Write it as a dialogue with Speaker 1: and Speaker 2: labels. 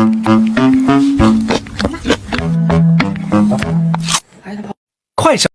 Speaker 1: Mm-hmm.